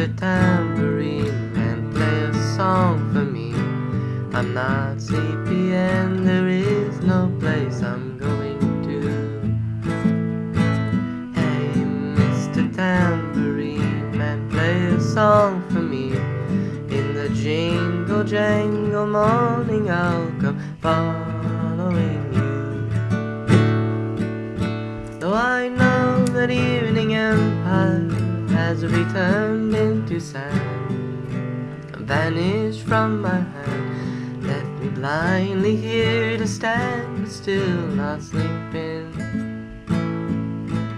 Mr. Tambourine Man, play a song for me. I'm not sleepy and there is no place I'm going to. Hey, Mr. Tambourine Man, play a song for me. In the jingle jangle morning I'll come following you. Though I know that evening empire has returned into sand, vanished from my hand, left me blindly here to stand, but still not sleeping.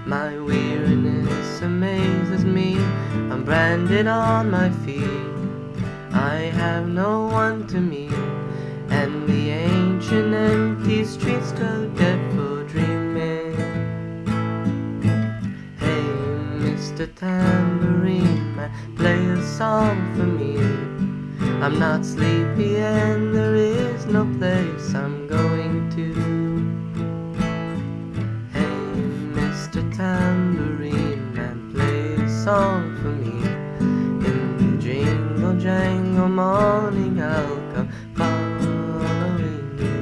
My weariness amazes me, I'm branded on my feet. I have no one to meet, and the ancient empty streets go dead for dreaming. Hey, Mr. A song for me. I'm not sleepy and there is no place I'm going to. Hey, Mr. Tambourine Man, play a song for me. In the jingle jangle morning I'll come following you.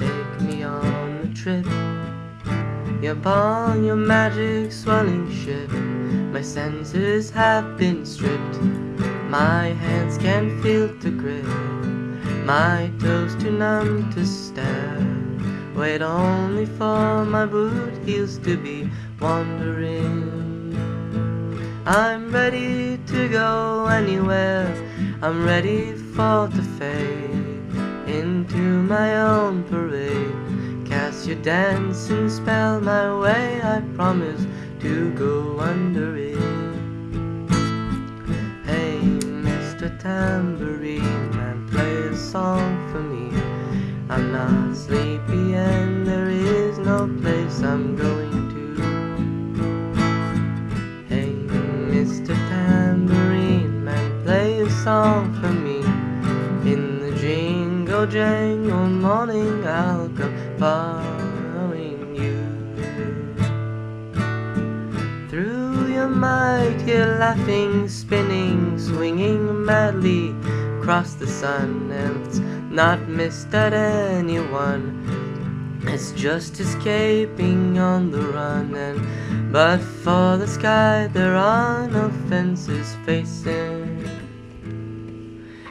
Take me on the trip Upon your magic swelling ship. My senses have been stripped. My hands can't feel to grip. My toes too numb to stare. Wait only for my boot heels to be wandering. I'm ready to go anywhere. I'm ready for to fade. Into my own parade Cast your dancing spell my way I promise to go under it Hey Mr. Tambourine Man play a song for me I'm not sleepy and there is no place I'm going to Hey Mr. Tambourine Man play a song for me In the jingle jangle morning I'll come following Your mighty laughing, spinning, swinging madly across the sun. And it's not missed at anyone. It's just escaping on the run. And but for the sky there are no fences facing.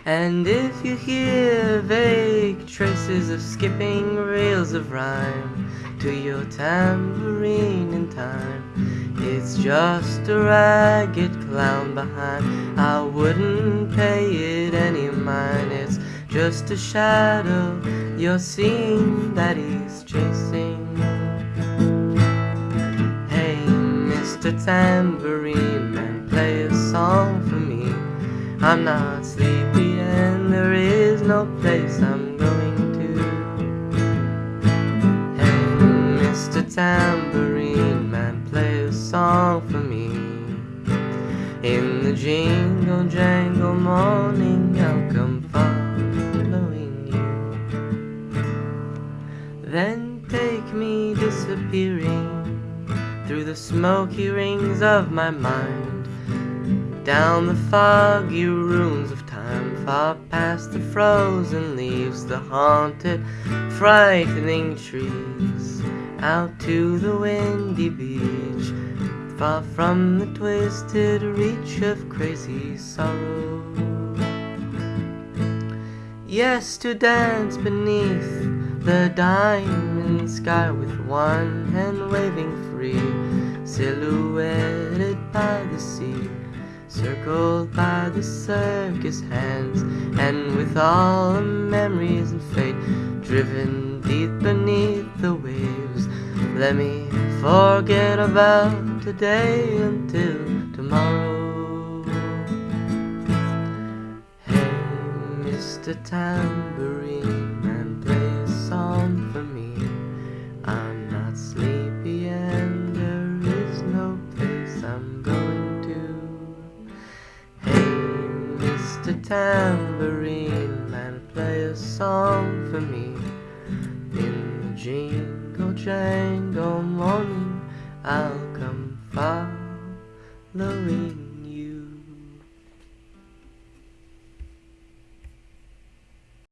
And if you hear vague traces of skipping reels of rhyme to your tambourine in time, it's just a ragged clown behind. I wouldn't pay it any mind, it's just a shadow you're seeing that he's chasing. Hey, Mr. Tambourine Man, play a song for me. I'm not sleepy and there is no place I'm for me. In the jingle jangle morning, I'll come following you. Then take me disappearing through the smoky rings of my mind down the foggy rooms of time, far past the frozen leaves, the haunted, frightening trees, out to the windy beach, far from the twisted reach of crazy sorrow. Yes, to dance beneath the diamond sky with one hand waving free, silhouetted by the sea circled by the circus hands, and with all the memories and fate driven deep beneath the waves. Let me forget about today until tomorrow. Hey, Mr. Tambourine Man, play a song for me. I'm not sleepy and there is no place I'm going to. Hey, Mr. Tambourine Man, play a song for me. In the jingle jangle